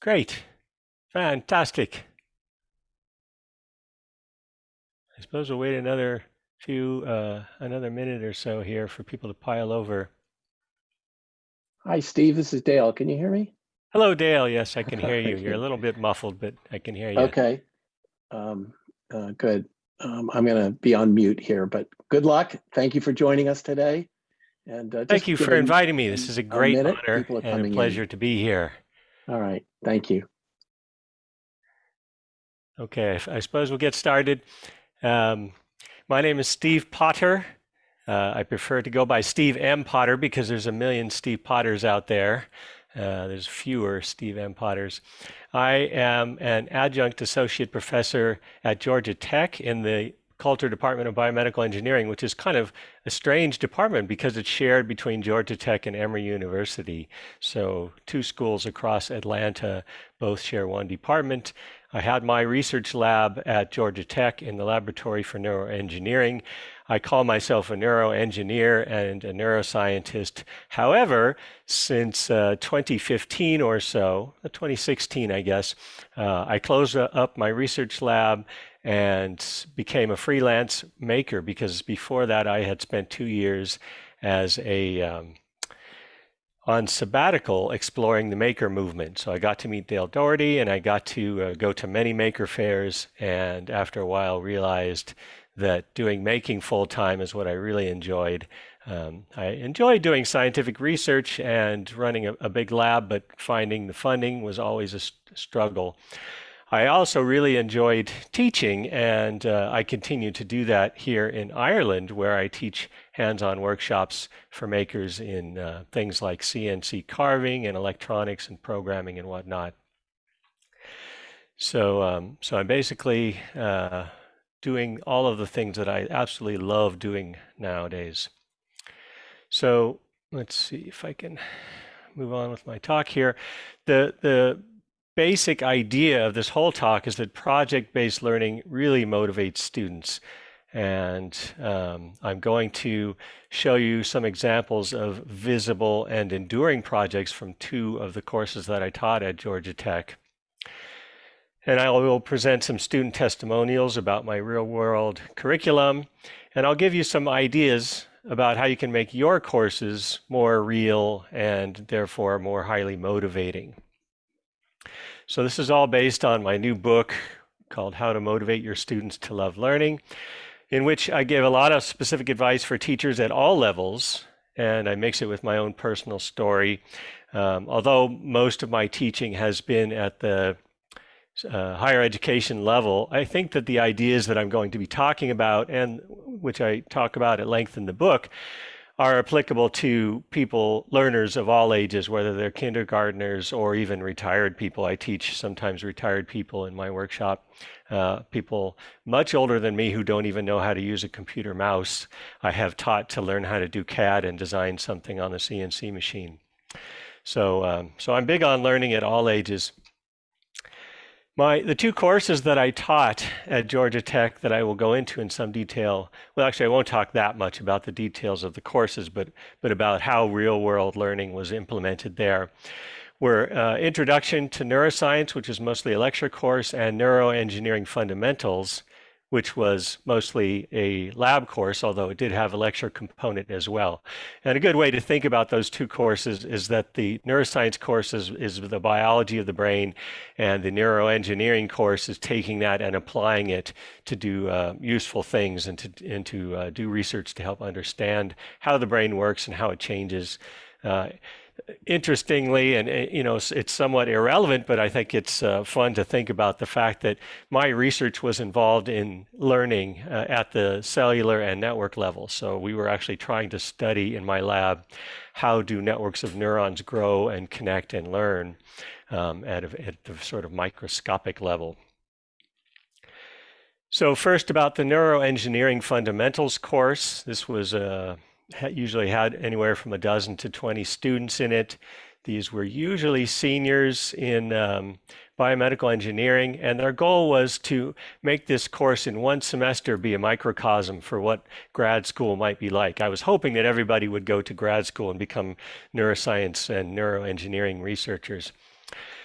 Great. Fantastic. I suppose we'll wait another few, uh, another minute or so here for people to pile over. Hi, Steve. This is Dale. Can you hear me? Hello, Dale. Yes, I can hear you. You're a little bit muffled, but I can hear you. Okay. Um, uh, good. Um, I'm going to be on mute here, but good luck. Thank you for joining us today. And uh, thank you for inviting me. This is a great a honor and a pleasure in. to be here. All right. Thank you. Okay. I suppose we'll get started. Um, my name is Steve Potter. Uh, I prefer to go by Steve M. Potter because there's a million Steve Potters out there. Uh, there's fewer Steve M. Potters. I am an adjunct associate professor at Georgia Tech in the Coulter Department of Biomedical Engineering, which is kind of a strange department because it's shared between Georgia Tech and Emory University. So two schools across Atlanta both share one department. I had my research lab at Georgia Tech in the Laboratory for Neuroengineering. I call myself a neuroengineer and a neuroscientist. However, since uh, 2015 or so, uh, 2016, I guess, uh, I closed up my research lab and became a freelance maker because before that I had spent two years as a um, on sabbatical exploring the maker movement. So I got to meet Dale Dougherty and I got to uh, go to many maker fairs and after a while realized that doing making full time is what I really enjoyed. Um, I enjoyed doing scientific research and running a, a, big lab, but finding the funding was always a st struggle. I also really enjoyed teaching, and uh, I continue to do that here in Ireland, where I teach hands-on workshops for makers in uh, things like CNC carving and electronics and programming and whatnot. So, um, so I'm basically uh, doing all of the things that I absolutely love doing nowadays. So let's see if I can move on with my talk here. The the basic idea of this whole talk is that project-based learning really motivates students. And um, I'm going to show you some examples of visible and enduring projects from two of the courses that I taught at Georgia Tech. And I will present some student testimonials about my real-world curriculum. And I'll give you some ideas about how you can make your courses more real and therefore more highly motivating. So this is all based on my new book called How to Motivate Your Students to Love Learning, in which I give a lot of specific advice for teachers at all levels, and I mix it with my own personal story. Um, although most of my teaching has been at the uh, higher education level, I think that the ideas that I'm going to be talking about, and which I talk about at length in the book, are applicable to people, learners of all ages, whether they're kindergartners or even retired people. I teach sometimes retired people in my workshop, uh, people much older than me who don't even know how to use a computer mouse. I have taught to learn how to do CAD and design something on the CNC machine. So, um, so I'm big on learning at all ages. My, the two courses that I taught at Georgia Tech that I will go into in some detail, well, actually, I won't talk that much about the details of the courses, but, but about how real world learning was implemented there, were uh, Introduction to Neuroscience, which is mostly a lecture course, and Neuroengineering Fundamentals, which was mostly a lab course, although it did have a lecture component as well. And a good way to think about those two courses is that the neuroscience course is, is the biology of the brain, and the neuroengineering course is taking that and applying it to do uh, useful things and to, and to uh, do research to help understand how the brain works and how it changes. Uh, interestingly, and eh, you know, it's somewhat irrelevant, but I think it's uh, fun to think about the fact that my research was involved in learning uh, at the cellular and network level. So we were actually trying to study in my lab how do networks of neurons grow and connect and learn um, at, a, at the sort of microscopic level. So first about the neuroengineering fundamentals course. This was a usually had anywhere from a dozen to 20 students in it. These were usually seniors in um, biomedical engineering, and their goal was to make this course in one semester be a microcosm for what grad school might be like. I was hoping that everybody would go to grad school and become neuroscience and neuroengineering researchers.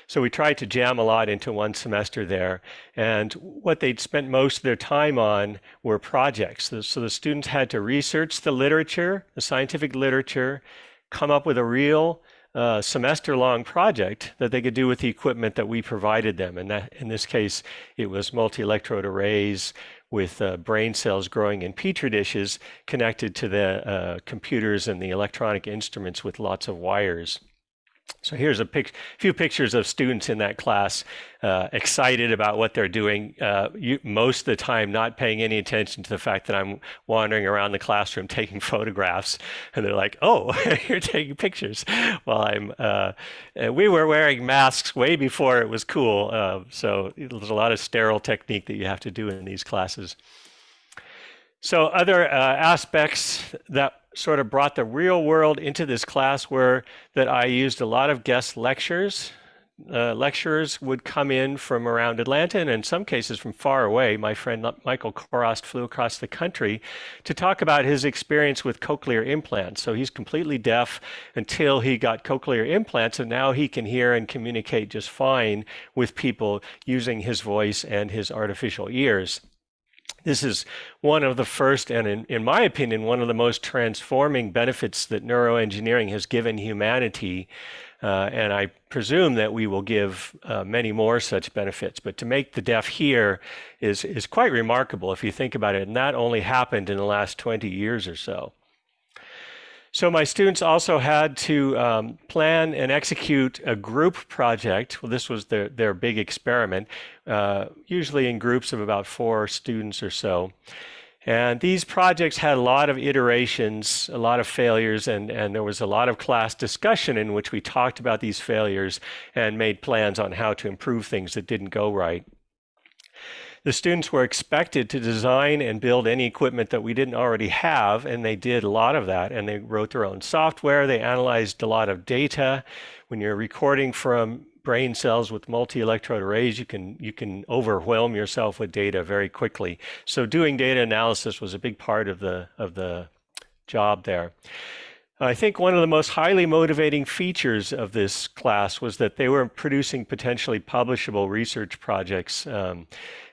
So we tried to jam a lot into one semester there. And what they'd spent most of their time on were projects. So the students had to research the literature, the scientific literature, come up with a real uh, semester long project that they could do with the equipment that we provided them. And that, in this case, it was multi electrode arrays with uh, brain cells growing in petri dishes connected to the uh, computers and the electronic instruments with lots of wires. So here's a pic few pictures of students in that class uh, excited about what they're doing, uh, you, most of the time not paying any attention to the fact that I'm wandering around the classroom taking photographs. And they're like, oh, you're taking pictures. Well, I'm, uh, we were wearing masks way before it was cool. Uh, so there's a lot of sterile technique that you have to do in these classes. So other uh, aspects that sort of brought the real world into this class were that I used a lot of guest lectures. Uh, lecturers would come in from around Atlanta and in some cases from far away. My friend Michael Chorost flew across the country to talk about his experience with cochlear implants. So he's completely deaf until he got cochlear implants, and now he can hear and communicate just fine with people using his voice and his artificial ears. This is one of the first, and in, in my opinion, one of the most transforming benefits that neuroengineering has given humanity. Uh, and I presume that we will give uh, many more such benefits. But to make the deaf hear is, is quite remarkable if you think about it. And that only happened in the last 20 years or so. So my students also had to um, plan and execute a group project. Well, this was their, their big experiment, uh, usually in groups of about four students or so. And these projects had a lot of iterations, a lot of failures, and, and there was a lot of class discussion in which we talked about these failures and made plans on how to improve things that didn't go right. The students were expected to design and build any equipment that we didn't already have, and they did a lot of that. And they wrote their own software. They analyzed a lot of data. When you're recording from brain cells with multi-electrode arrays, you can you can overwhelm yourself with data very quickly. So doing data analysis was a big part of the of the job there. I think one of the most highly motivating features of this class was that they were producing potentially publishable research projects. Um,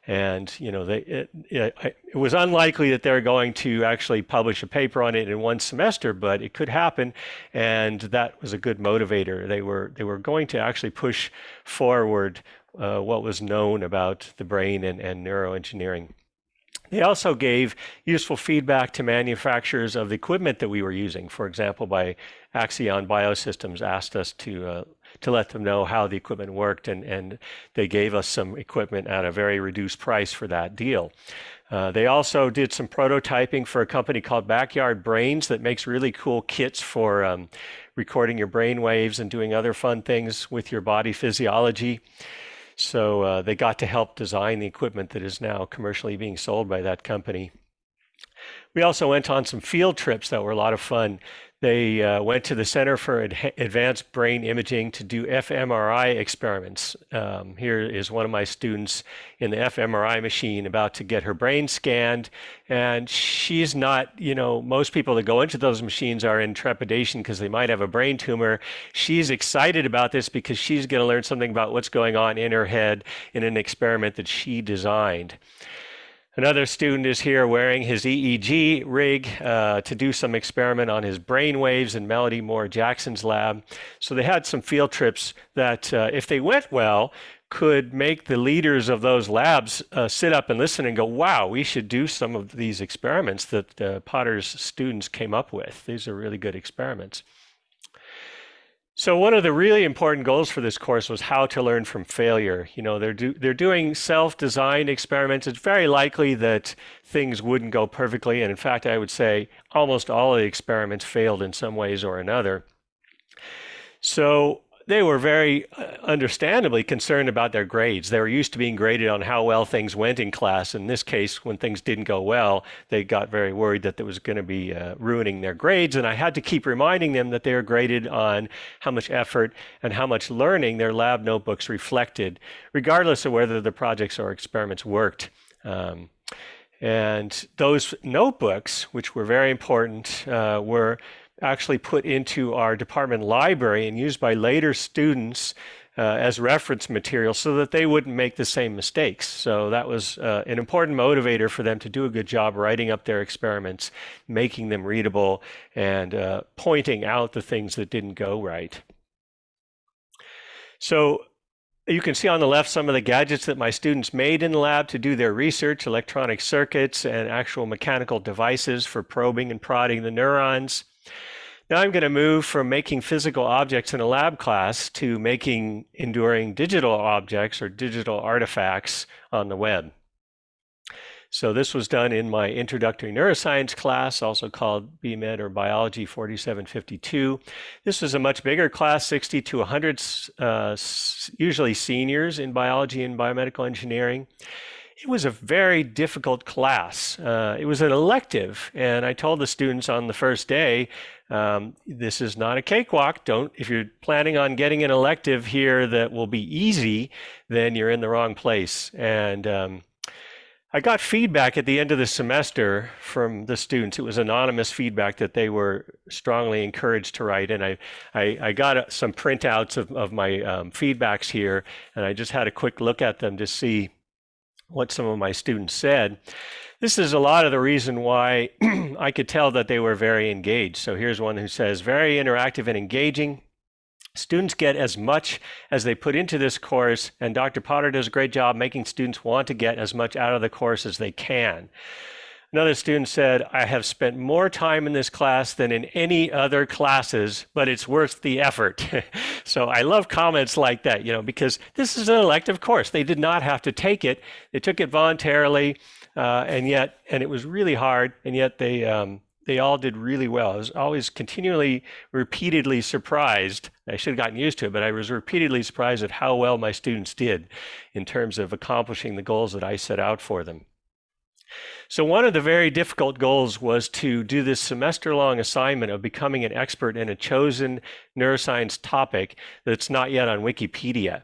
and you know, they, it, it, it, was unlikely that they're going to actually publish a paper on it in one semester, but it could happen, and that was a good motivator. They were they were going to actually push forward uh, what was known about the brain and, and neuroengineering. They also gave useful feedback to manufacturers of the equipment that we were using. For example, by Axion Biosystems asked us to uh, to let them know how the equipment worked, and, and they gave us some equipment at a very reduced price for that deal. Uh, they also did some prototyping for a company called Backyard Brains that makes really cool kits for um, recording your brain waves and doing other fun things with your body physiology. So uh, they got to help design the equipment that is now commercially being sold by that company. We also went on some field trips that were a lot of fun. They uh, went to the Center for Ad Advanced Brain Imaging to do fMRI experiments. Um, here is one of my students in the fMRI machine about to get her brain scanned. And she's not, you know, most people that go into those machines are in trepidation because they might have a brain tumor. She's excited about this because she's going to learn something about what's going on in her head in an experiment that she designed. Another student is here wearing his EEG rig uh, to do some experiment on his brain waves in Melody Moore Jackson's lab. So they had some field trips that, uh, if they went well, could make the leaders of those labs uh, sit up and listen and go, wow, we should do some of these experiments that uh, Potter's students came up with. These are really good experiments. So one of the really important goals for this course was how to learn from failure. You know, they're do, they're doing self-designed experiments. It's very likely that things wouldn't go perfectly, and in fact, I would say almost all of the experiments failed in some ways or another. So they were very uh, understandably concerned about their grades. They were used to being graded on how well things went in class. In this case, when things didn't go well, they got very worried that that was going to be uh, ruining their grades. And I had to keep reminding them that they were graded on how much effort and how much learning their lab notebooks reflected, regardless of whether the projects or experiments worked. Um, and those notebooks, which were very important, uh, were actually put into our department library and used by later students uh, as reference material so that they wouldn't make the same mistakes. So that was uh, an important motivator for them to do a good job writing up their experiments, making them readable, and uh, pointing out the things that didn't go right. So you can see on the left some of the gadgets that my students made in the lab to do their research, electronic circuits and actual mechanical devices for probing and prodding the neurons. Now I'm going to move from making physical objects in a lab class to making enduring digital objects or digital artifacts on the web. So this was done in my introductory neuroscience class, also called BMed or Biology 4752. This was a much bigger class, 60 to 100, uh, usually seniors in biology and biomedical engineering. It was a very difficult class. Uh, it was an elective, and I told the students on the first day, um, this is not a cakewalk. Don't, if you're planning on getting an elective here that will be easy, then you're in the wrong place. And um, I got feedback at the end of the semester from the students. It was anonymous feedback that they were strongly encouraged to write. And I, I, I got uh, some printouts of, of my um, feedbacks here, and I just had a quick look at them to see what some of my students said. This is a lot of the reason why I could tell that they were very engaged. So here's one who says, very interactive and engaging. Students get as much as they put into this course, and Dr. Potter does a great job making students want to get as much out of the course as they can. Another student said, I have spent more time in this class than in any other classes, but it's worth the effort. so I love comments like that, you know, because this is an elective course. They did not have to take it. They took it voluntarily, uh, and yet, and it was really hard, and yet they, um, they all did really well. I was always continually, repeatedly surprised. I should have gotten used to it, but I was repeatedly surprised at how well my students did in terms of accomplishing the goals that I set out for them. So one of the very difficult goals was to do this semester-long assignment of becoming an expert in a chosen neuroscience topic that's not yet on Wikipedia.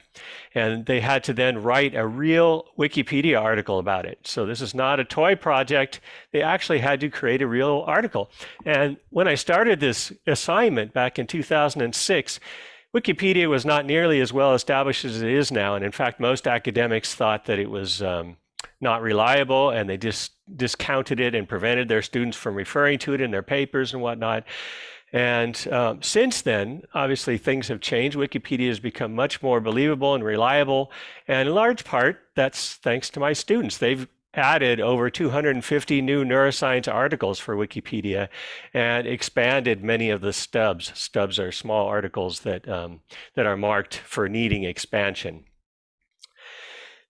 And they had to then write a real Wikipedia article about it. So this is not a toy project. They actually had to create a real article. And when I started this assignment back in 2006, Wikipedia was not nearly as well established as it is now. And in fact, most academics thought that it was um, not reliable and they just discounted it and prevented their students from referring to it in their papers and whatnot. And um, since then, obviously, things have changed. Wikipedia has become much more believable and reliable. And in large part, that's thanks to my students. They've added over 250 new neuroscience articles for Wikipedia and expanded many of the stubs. Stubs are small articles that, um, that are marked for needing expansion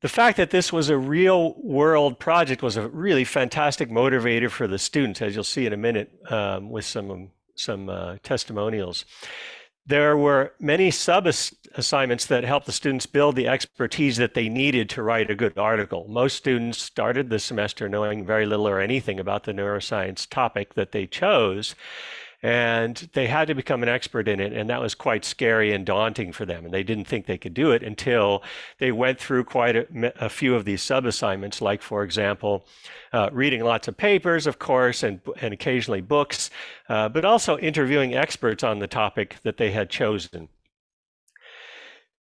the fact that this was a real world project was a really fantastic motivator for the students, as you'll see in a minute um, with some, some uh, testimonials. There were many sub assignments that helped the students build the expertise that they needed to write a good article. Most students started the semester knowing very little or anything about the neuroscience topic that they chose and they had to become an expert in it and that was quite scary and daunting for them and they didn't think they could do it until they went through quite a, a few of these sub assignments like for example uh, reading lots of papers of course and, and occasionally books uh, but also interviewing experts on the topic that they had chosen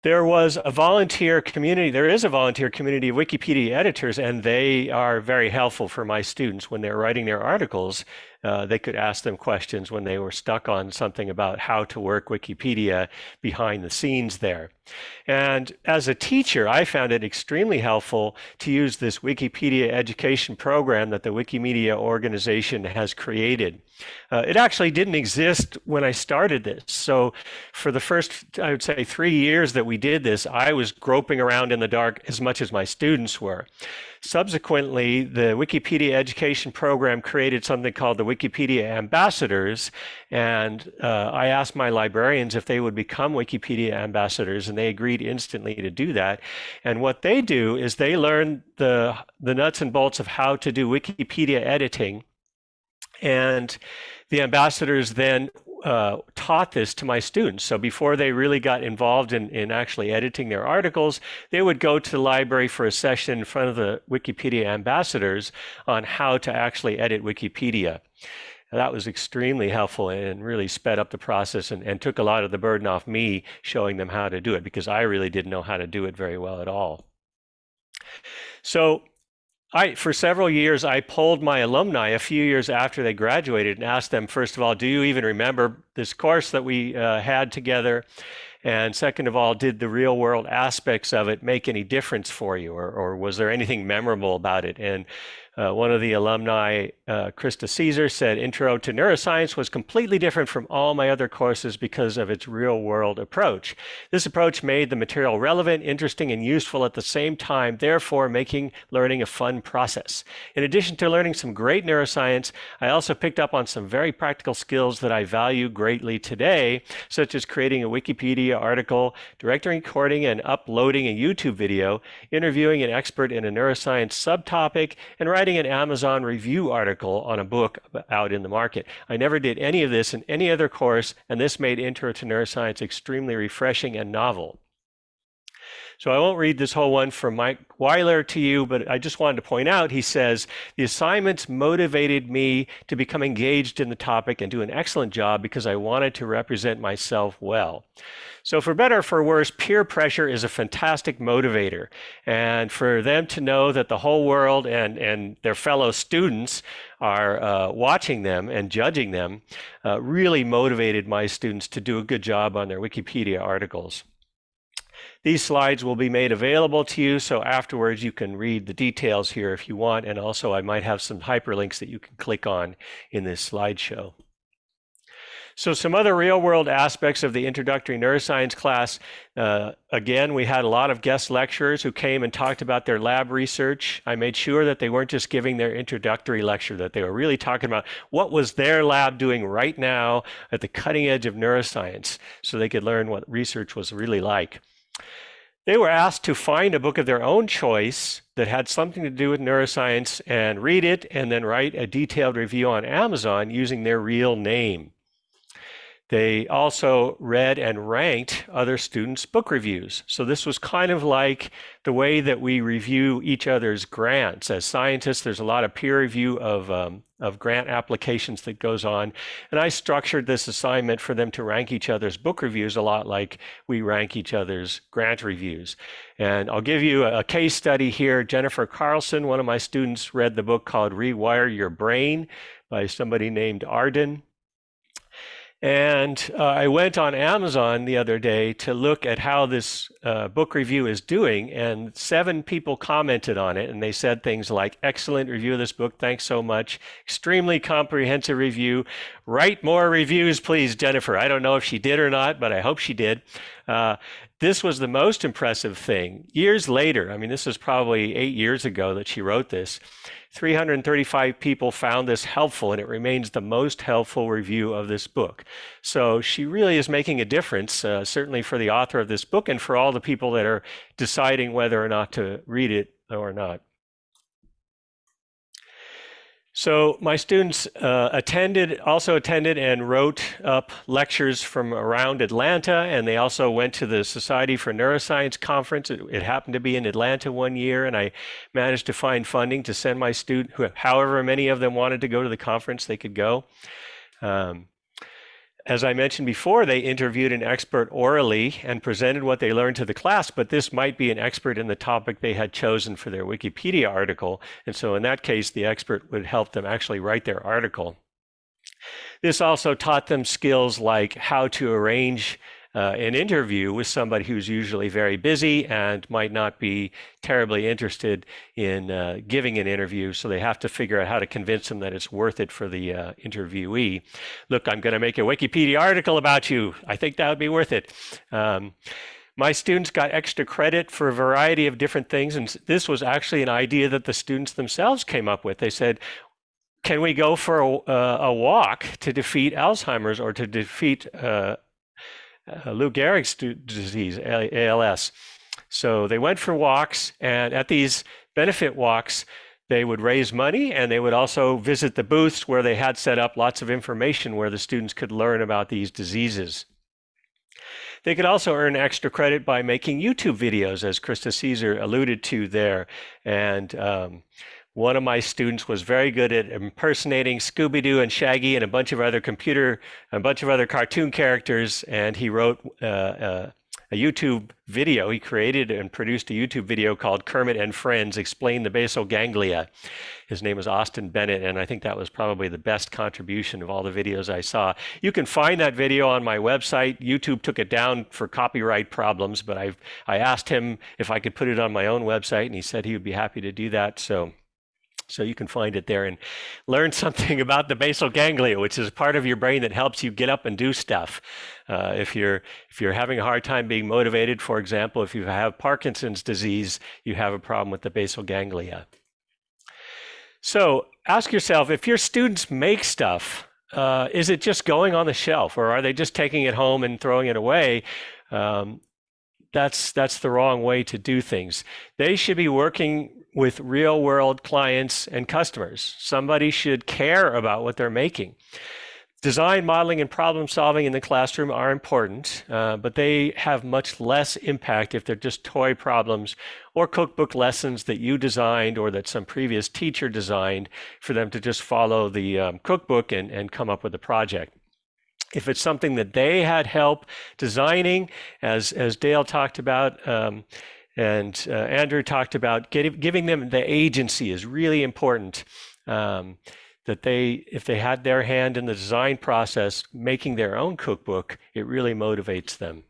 there was a volunteer community, there is a volunteer community of Wikipedia editors, and they are very helpful for my students when they're writing their articles uh, they could ask them questions when they were stuck on something about how to work Wikipedia behind the scenes there. And as a teacher, I found it extremely helpful to use this Wikipedia education program that the Wikimedia organization has created. Uh, it actually didn't exist when I started this. So for the first, I would say, three years that we did this, I was groping around in the dark as much as my students were. Subsequently, the Wikipedia education program created something called the Wikipedia ambassadors. And uh, I asked my librarians if they would become Wikipedia ambassadors, and they agreed instantly to do that. And what they do is they learn the, the nuts and bolts of how to do Wikipedia editing. And the ambassadors then uh, taught this to my students. So before they really got involved in, in actually editing their articles, they would go to the library for a session in front of the Wikipedia ambassadors on how to actually edit Wikipedia. that was extremely helpful and really sped up the process and, and took a lot of the burden off me showing them how to do it because I really didn't know how to do it very well at all. So I, for several years, I polled my alumni a few years after they graduated and asked them, first of all, do you even remember this course that we uh, had together? And second of all, did the real world aspects of it make any difference for you, or, or was there anything memorable about it? And uh, one of the alumni, uh, Krista Caesar, said Intro to Neuroscience was completely different from all my other courses because of its real world approach. This approach made the material relevant, interesting, and useful at the same time, therefore making learning a fun process. In addition to learning some great neuroscience, I also picked up on some very practical skills that I value greatly today, such as creating a Wikipedia article, directing, recording, and uploading a YouTube video, interviewing an expert in a neuroscience subtopic, and writing writing an Amazon review article on a book out in the market. I never did any of this in any other course, and this made Intro to Neuroscience extremely refreshing and novel. So I won't read this whole one from Mike Weiler to you, but I just wanted to point out, he says, the assignments motivated me to become engaged in the topic and do an excellent job because I wanted to represent myself well. So for better or for worse, peer pressure is a fantastic motivator. And for them to know that the whole world and, and their fellow students are uh, watching them and judging them uh, really motivated my students to do a good job on their Wikipedia articles. These slides will be made available to you, so afterwards you can read the details here if you want, and also I might have some hyperlinks that you can click on in this slideshow. So some other real-world aspects of the introductory neuroscience class. Uh, again, we had a lot of guest lecturers who came and talked about their lab research. I made sure that they weren't just giving their introductory lecture, that they were really talking about what was their lab doing right now at the cutting edge of neuroscience so they could learn what research was really like. They were asked to find a book of their own choice that had something to do with neuroscience and read it and then write a detailed review on Amazon using their real name. They also read and ranked other students' book reviews. So this was kind of like the way that we review each other's grants. As scientists, there's a lot of peer review of, um, of grant applications that goes on. And I structured this assignment for them to rank each other's book reviews a lot like we rank each other's grant reviews. And I'll give you a, a case study here. Jennifer Carlson, one of my students, read the book called Rewire Your Brain by somebody named Arden. And uh, I went on Amazon the other day to look at how this uh, book review is doing, and seven people commented on it, and they said things like, Excellent review of this book, thanks so much. Extremely comprehensive review. Write more reviews, please, Jennifer. I don't know if she did or not, but I hope she did. Uh, this was the most impressive thing. Years later, I mean, this was probably eight years ago that she wrote this. 335 people found this helpful, and it remains the most helpful review of this book. So she really is making a difference, uh, certainly for the author of this book and for all the people that are deciding whether or not to read it or not. So my students uh, attended, also attended and wrote up lectures from around Atlanta, and they also went to the Society for Neuroscience conference. It, it, happened to be in Atlanta one year, and I managed to find funding to send my student, however many of them wanted to go to the conference, they could go. Um, as I mentioned before, they interviewed an expert orally and presented what they learned to the class, but this might be an expert in the topic they had chosen for their Wikipedia article. And so in that case, the expert would help them actually write their article. This also taught them skills like how to arrange uh, an interview with somebody who's usually very busy and might not be terribly interested in uh, giving an interview. So they have to figure out how to convince them that it's worth it for the uh, interviewee. Look, I'm going to make a Wikipedia article about you. I think that would be worth it. Um, my students got extra credit for a variety of different things. And this was actually an idea that the students themselves came up with. They said, can we go for a, uh, a walk to defeat Alzheimer's or to defeat uh, uh, Lou Gehrig's disease, ALS. So they went for walks, and at these benefit walks, they would raise money and they would also visit the booths where they had set up lots of information where the students could learn about these diseases. They could also earn extra credit by making YouTube videos, as Krista Caesar alluded to there. And um, one of my students was very good at impersonating Scooby-Doo and Shaggy and a bunch of other computer, a bunch of other cartoon characters, and he wrote uh, uh, a YouTube video. He created and produced a YouTube video called Kermit and Friends Explain the Basal Ganglia. His name was Austin Bennett, and I think that was probably the best contribution of all the videos I saw. You can find that video on my website. YouTube took it down for copyright problems, but I I asked him if I could put it on my own website, and he said he would be happy to do that. So so you can find it there and learn something about the basal ganglia, which is a part of your brain that helps you get up and do stuff. Uh, if you're if you're having a hard time being motivated, for example, if you have Parkinson's disease, you have a problem with the basal ganglia. So ask yourself if your students make stuff, uh, is it just going on the shelf, or are they just taking it home and throwing it away? Um, that's that's the wrong way to do things. They should be working with real world clients and customers. Somebody should care about what they're making. Design, modeling, and problem solving in the classroom are important, uh, but they have much less impact if they're just toy problems or cookbook lessons that you designed or that some previous teacher designed for them to just follow the um, cookbook and, and come up with a project. If it's something that they had help designing, as, as Dale talked about, um, and uh, Andrew talked about giving them the agency is really important. Um, that they, if they had their hand in the design process, making their own cookbook, it really motivates them.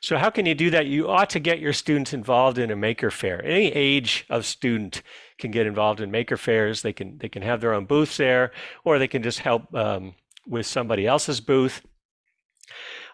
So how can you do that? You ought to get your students involved in a maker fair. Any age of student can get involved in maker fairs. They can they can have their own booths there, or they can just help um, with somebody else's booth.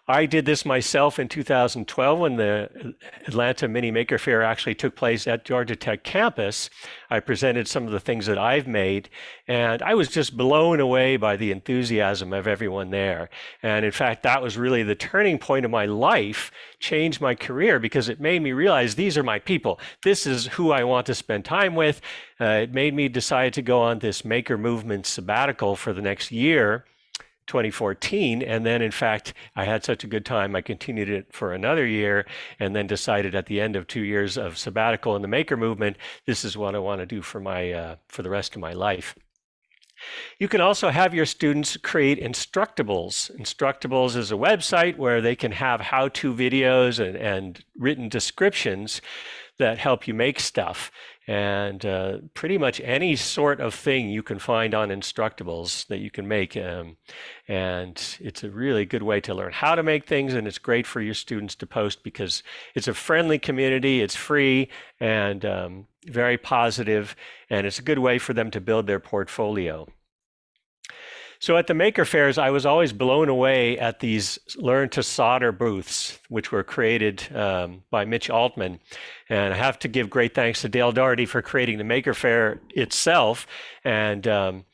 I did this myself in 2012 when the Atlanta Mini Maker Fair actually took place at Georgia Tech campus. I presented some of the things that I've made, and I was just blown away by the enthusiasm of everyone there. And in fact, that was really the turning point of my life, changed my career because it made me realize these are my people. This is who I want to spend time with. Uh, it made me decide to go on this maker movement sabbatical for the next year 2014. And then, in fact, I had such a good time, I continued it for another year and then decided at the end of two years of sabbatical in the maker movement, this is what I want to do for, my, uh, for the rest of my life. You can also have your students create Instructables. Instructables is a website where they can have how-to videos and, and written descriptions that help you make stuff and uh, pretty much any sort of thing you can find on Instructables that you can make. Um, and it's a really good way to learn how to make things, and it's great for your students to post because it's a friendly community, it's free, and um, very positive, and it's a good way for them to build their portfolio. So at the maker fairs, I was always blown away at these learn to solder booths, which were created um, by Mitch Altman. And I have to give great thanks to Dale Dougherty for creating the maker fair itself. And um,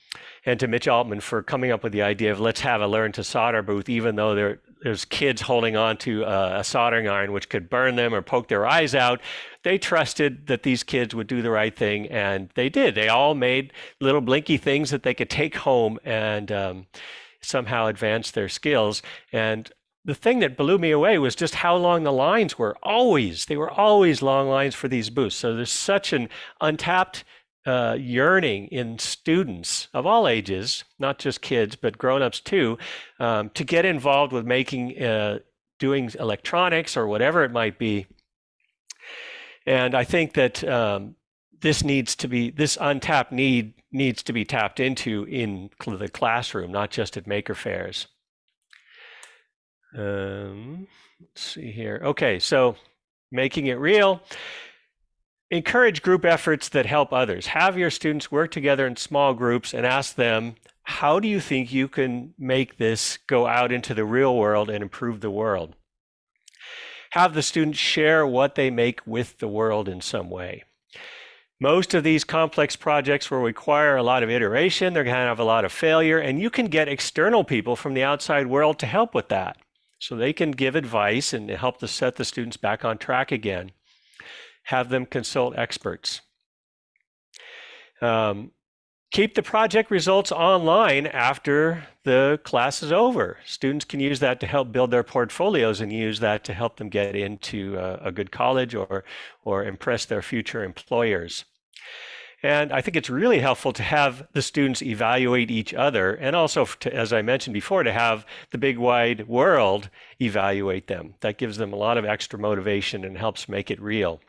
and to Mitch Altman for coming up with the idea of let's have a learn to solder booth, even though there, there's kids holding on to a, a soldering iron which could burn them or poke their eyes out. They trusted that these kids would do the right thing, and they did. They all made little blinky things that they could take home and um, somehow advance their skills. And the thing that blew me away was just how long the lines were. Always, they were always long lines for these booths. So there's such an untapped uh, yearning in students of all ages, not just kids, but grown-ups too, um, to get involved with making, uh, doing electronics or whatever it might be. And I think that um, this needs to be, this untapped need needs to be tapped into in the classroom, not just at maker fairs. Um, let's see here. Okay, so making it real. Encourage group efforts that help others. Have your students work together in small groups and ask them, how do you think you can make this go out into the real world and improve the world? Have the students share what they make with the world in some way. Most of these complex projects will require a lot of iteration. They're going to have a lot of failure, and you can get external people from the outside world to help with that. So they can give advice and help to set the students back on track again have them consult experts. Um, keep the project results online after the class is over. Students can use that to help build their portfolios and use that to help them get into a, a good college or, or impress their future employers. And I think it's really helpful to have the students evaluate each other and also, to, as I mentioned before, to have the big wide world evaluate them. That gives them a lot of extra motivation and helps make it real.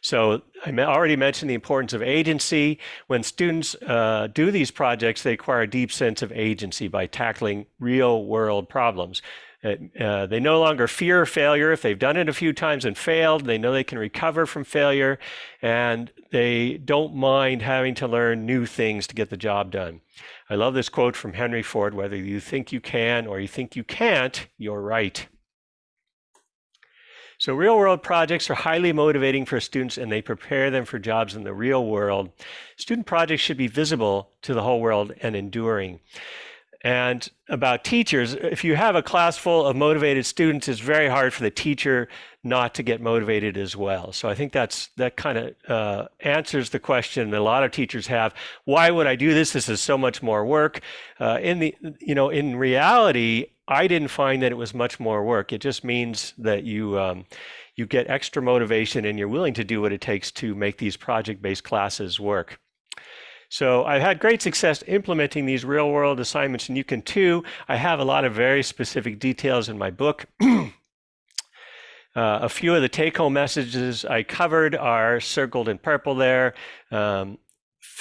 So I already mentioned the importance of agency. When students uh, do these projects, they acquire a deep sense of agency by tackling real world problems. Uh, they no longer fear failure. If they've done it a few times and failed, they know they can recover from failure and they don't mind having to learn new things to get the job done. I love this quote from Henry Ford whether you think you can or you think you can't, you're right. So real world projects are highly motivating for students and they prepare them for jobs in the real world. Student projects should be visible to the whole world and enduring. And about teachers, if you have a class full of motivated students, it's very hard for the teacher not to get motivated as well. So I think that's that kind of uh, answers the question that a lot of teachers have. Why would I do this? This is so much more work. Uh, in the you know in reality, I didn't find that it was much more work. It just means that you um, you get extra motivation and you're willing to do what it takes to make these project-based classes work. So I've had great success implementing these real world assignments and you can too. I have a lot of very specific details in my book. uh, a few of the take home messages I covered are circled in purple there. Um,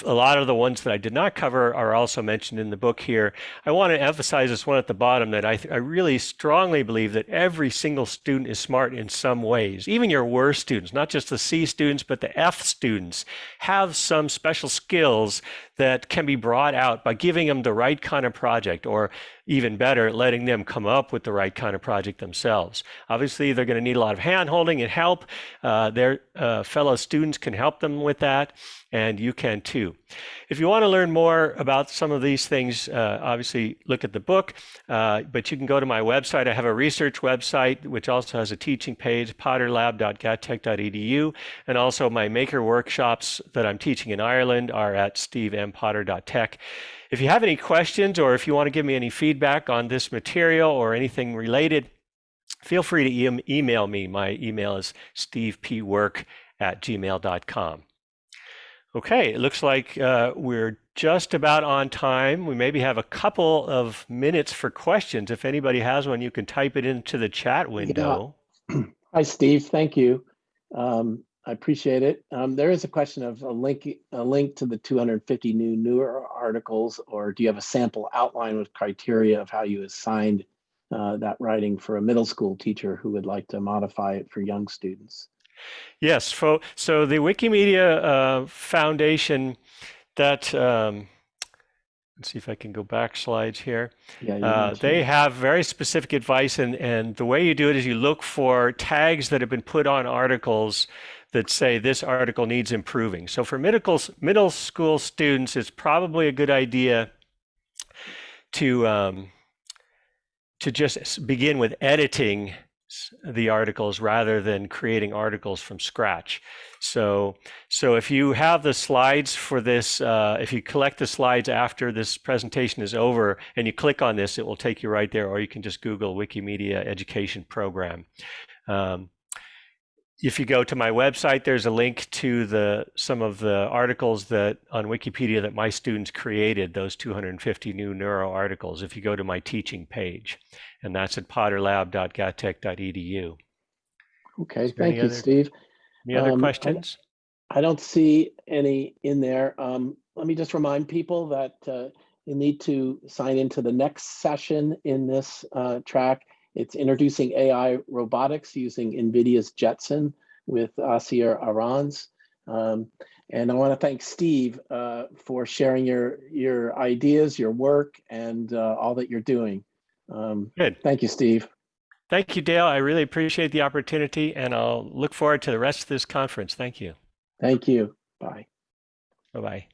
a lot of the ones that I did not cover are also mentioned in the book here. I want to emphasize this one at the bottom that I, I really strongly believe that every single student is smart in some ways. Even your worst students, not just the C students, but the F students, have some special skills that can be brought out by giving them the right kind of project or even better, letting them come up with the right kind of project themselves. Obviously, they're going to need a lot of hand holding and help. Uh, their uh, fellow students can help them with that, and you can too. If you want to learn more about some of these things, uh, obviously look at the book, uh, but you can go to my website. I have a research website, which also has a teaching page, potterlab.gatech.edu, and also my maker workshops that I'm teaching in Ireland are at stevempotter.tech. If you have any questions or if you want to give me any feedback on this material or anything related, feel free to e email me. My email is stevepwork at gmail.com. Okay, it looks like uh, we're just about on time. We maybe have a couple of minutes for questions. If anybody has one, you can type it into the chat window. Yeah. Hi, Steve. Thank you. Um, I appreciate it. Um, there is a question of a link, a link to the 250 new newer articles, or do you have a sample outline with criteria of how you assigned uh, that writing for a middle school teacher who would like to modify it for young students? Yes. So, so the Wikimedia uh, Foundation, that um, let's see if I can go back slides here. Yeah, uh, they have very specific advice, and and the way you do it is you look for tags that have been put on articles that say this article needs improving. So for middle, middle school students, it's probably a good idea to, um, to just begin with editing the articles rather than creating articles from scratch. So, so if you have the slides for this, uh, if you collect the slides after this presentation is over and you click on this, it will take you right there, or you can just Google Wikimedia Education Program. Um, if you go to my website, there's a link to the some of the articles that on Wikipedia that my students created, those 250 new neuro articles, if you go to my teaching page. And that's at potterlab.gatech.edu. Okay, thank you, other, Steve. Any other um, questions? I, I, don't see any in there. Um, let me just remind people that uh, you need to sign into the next session in this uh, track it's introducing AI robotics using NVIDIA's Jetson with Asier Arons. Um, and I want to thank Steve uh, for sharing your, your ideas, your work, and uh, all that you're doing. Um, Good. Thank you, Steve. Thank you, Dale. I really appreciate the opportunity, and I'll look forward to the rest of this conference. Thank you. Thank you. Bye. Bye-bye.